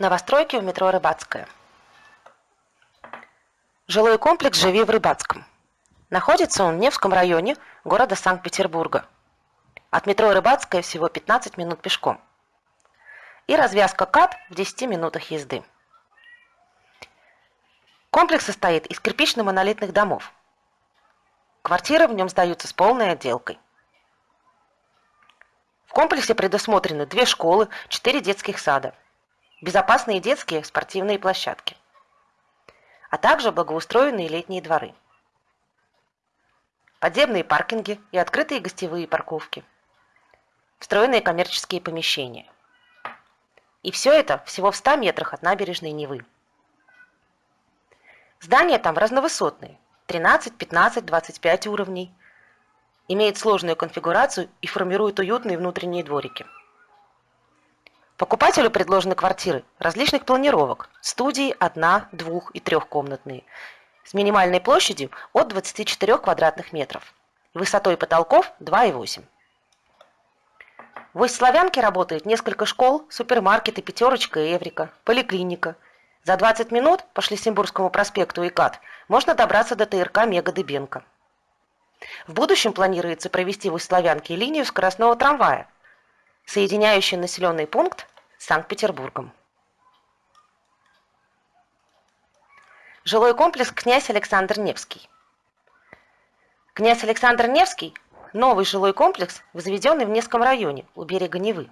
Новостройки в метро Рыбацкая. Жилой комплекс «Живи в Рыбацком». Находится он в Невском районе города Санкт-Петербурга. От метро Рыбацкая всего 15 минут пешком. И развязка КАТ в 10 минутах езды. Комплекс состоит из кирпично-монолитных домов. Квартиры в нем сдаются с полной отделкой. В комплексе предусмотрены две школы, четыре детских сада – безопасные детские спортивные площадки, а также благоустроенные летние дворы, подземные паркинги и открытые гостевые парковки, встроенные коммерческие помещения. И все это всего в 100 метрах от набережной Невы. Здания там разновысотные, 13, 15, 25 уровней, имеют сложную конфигурацию и формируют уютные внутренние дворики. Покупателю предложены квартиры различных планировок, студии одна, двух и трехкомнатные, с минимальной площадью от 24 квадратных метров, высотой потолков 2,8. В Усть-Славянке работает несколько школ, супермаркеты «Пятерочка» и «Эврика», поликлиника. За 20 минут по Шлиссенбургскому проспекту и КАТ можно добраться до ТРК «Мега Дыбенко». В будущем планируется провести в Усть-Славянке линию скоростного трамвая, соединяющую населенный пункт с Санкт-Петербургом. Жилой комплекс «Князь Александр Невский». Князь Александр Невский – новый жилой комплекс, возведенный в Невском районе у берега Невы.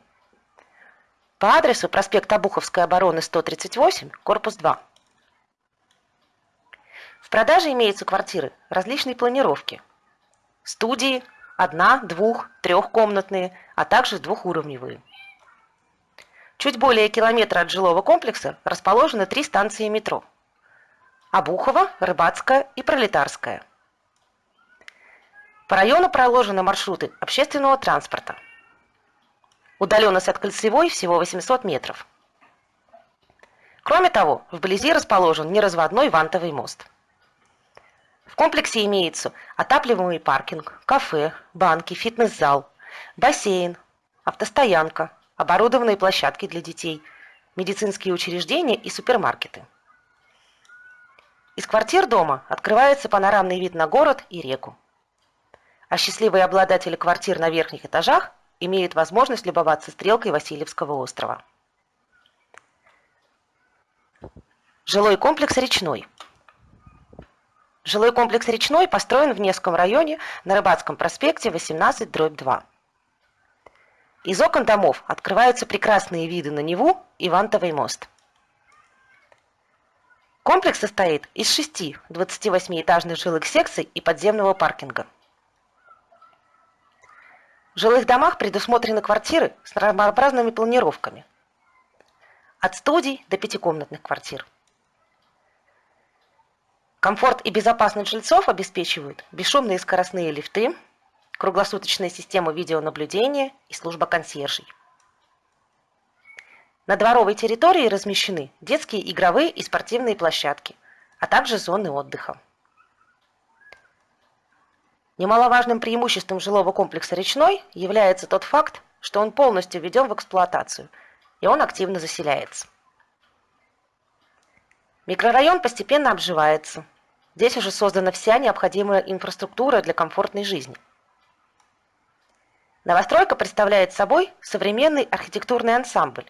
По адресу проспект Обуховской обороны 138, корпус 2. В продаже имеются квартиры различной планировки. Студии, одна, двух, трехкомнатные, а также двухуровневые. Чуть более километра от жилого комплекса расположены три станции метро. Обухова, Рыбацкая и Пролетарская. По району проложены маршруты общественного транспорта. Удаленность от Кольцевой всего 800 метров. Кроме того, вблизи расположен неразводной вантовый мост. В комплексе имеется отапливаемый паркинг, кафе, банки, фитнес-зал, бассейн, автостоянка, оборудованные площадки для детей, медицинские учреждения и супермаркеты. Из квартир дома открывается панорамный вид на город и реку. А счастливые обладатели квартир на верхних этажах имеют возможность любоваться стрелкой Васильевского острова. Жилой комплекс «Речной». Жилой комплекс «Речной» построен в Невском районе на Рыбацком проспекте 18-2. Из окон домов открываются прекрасные виды на Неву и Вантовый мост. Комплекс состоит из шести 28-этажных жилых секций и подземного паркинга. В жилых домах предусмотрены квартиры с разнообразными планировками. От студий до пятикомнатных квартир. Комфорт и безопасность жильцов обеспечивают бесшумные скоростные лифты, круглосуточная система видеонаблюдения и служба консьержей. На дворовой территории размещены детские игровые и спортивные площадки, а также зоны отдыха. Немаловажным преимуществом жилого комплекса «Речной» является тот факт, что он полностью введен в эксплуатацию, и он активно заселяется. Микрорайон постепенно обживается. Здесь уже создана вся необходимая инфраструктура для комфортной жизни – Новостройка представляет собой современный архитектурный ансамбль,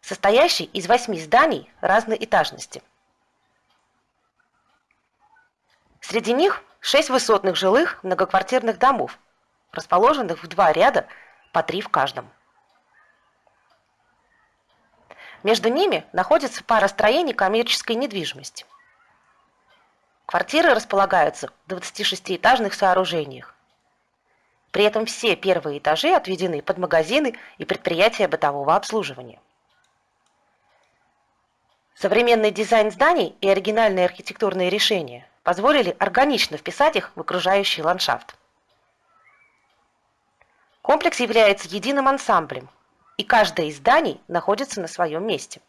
состоящий из восьми зданий разной этажности. Среди них шесть высотных жилых многоквартирных домов, расположенных в два ряда по три в каждом. Между ними находится пара строений коммерческой недвижимости. Квартиры располагаются в 26-этажных сооружениях, при этом все первые этажи отведены под магазины и предприятия бытового обслуживания. Современный дизайн зданий и оригинальные архитектурные решения позволили органично вписать их в окружающий ландшафт. Комплекс является единым ансамблем, и каждое из зданий находится на своем месте.